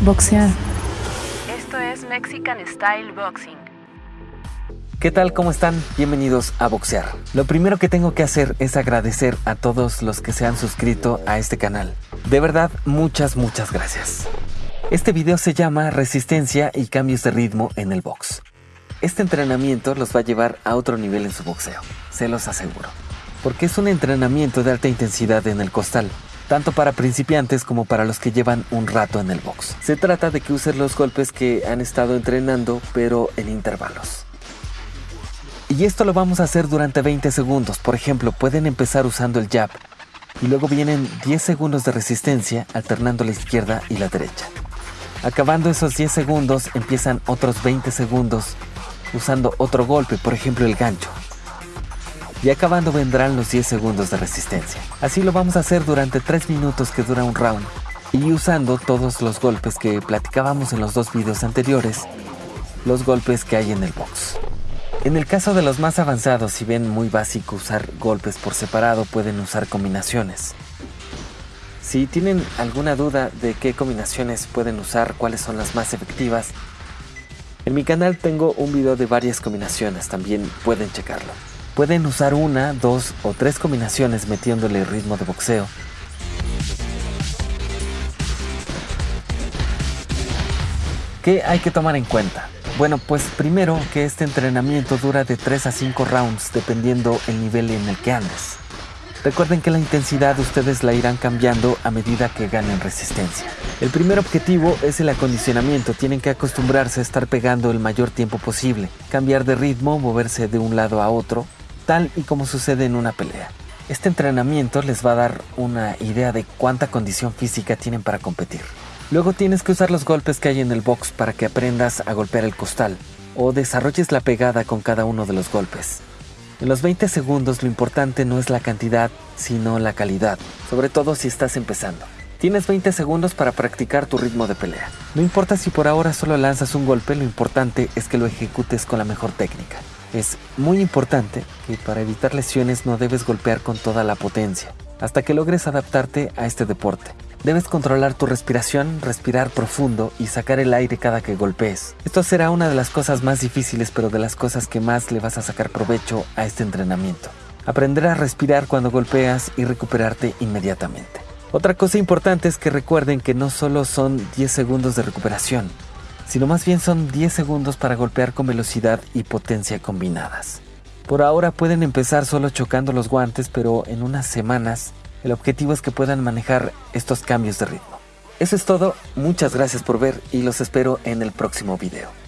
Boxear. Esto es Mexican Style Boxing. ¿Qué tal? ¿Cómo están? Bienvenidos a Boxear. Lo primero que tengo que hacer es agradecer a todos los que se han suscrito a este canal. De verdad, muchas, muchas gracias. Este video se llama Resistencia y cambios de ritmo en el box. Este entrenamiento los va a llevar a otro nivel en su boxeo, se los aseguro. Porque es un entrenamiento de alta intensidad en el costal, tanto para principiantes como para los que llevan un rato en el box. Se trata de que usen los golpes que han estado entrenando, pero en intervalos. Y esto lo vamos a hacer durante 20 segundos. Por ejemplo, pueden empezar usando el jab y luego vienen 10 segundos de resistencia alternando la izquierda y la derecha. Acabando esos 10 segundos empiezan otros 20 segundos usando otro golpe, por ejemplo el gancho. Y acabando vendrán los 10 segundos de resistencia. Así lo vamos a hacer durante 3 minutos que dura un round y usando todos los golpes que platicábamos en los dos videos anteriores, los golpes que hay en el box. En el caso de los más avanzados, si ven muy básico usar golpes por separado, pueden usar combinaciones. Si tienen alguna duda de qué combinaciones pueden usar, cuáles son las más efectivas, en mi canal tengo un video de varias combinaciones, también pueden checarlo. Pueden usar una, dos o tres combinaciones metiéndole ritmo de boxeo. ¿Qué hay que tomar en cuenta? Bueno, pues primero que este entrenamiento dura de 3 a 5 rounds dependiendo el nivel en el que andes. Recuerden que la intensidad ustedes la irán cambiando a medida que ganen resistencia. El primer objetivo es el acondicionamiento, tienen que acostumbrarse a estar pegando el mayor tiempo posible, cambiar de ritmo, moverse de un lado a otro, tal y como sucede en una pelea. Este entrenamiento les va a dar una idea de cuánta condición física tienen para competir. Luego tienes que usar los golpes que hay en el box para que aprendas a golpear el costal o desarrolles la pegada con cada uno de los golpes. En los 20 segundos lo importante no es la cantidad, sino la calidad, sobre todo si estás empezando. Tienes 20 segundos para practicar tu ritmo de pelea. No importa si por ahora solo lanzas un golpe, lo importante es que lo ejecutes con la mejor técnica. Es muy importante que para evitar lesiones no debes golpear con toda la potencia, hasta que logres adaptarte a este deporte. Debes controlar tu respiración, respirar profundo y sacar el aire cada que golpees. Esto será una de las cosas más difíciles pero de las cosas que más le vas a sacar provecho a este entrenamiento. Aprender a respirar cuando golpeas y recuperarte inmediatamente. Otra cosa importante es que recuerden que no solo son 10 segundos de recuperación, sino más bien son 10 segundos para golpear con velocidad y potencia combinadas. Por ahora pueden empezar solo chocando los guantes, pero en unas semanas el objetivo es que puedan manejar estos cambios de ritmo. Eso es todo, muchas gracias por ver y los espero en el próximo video.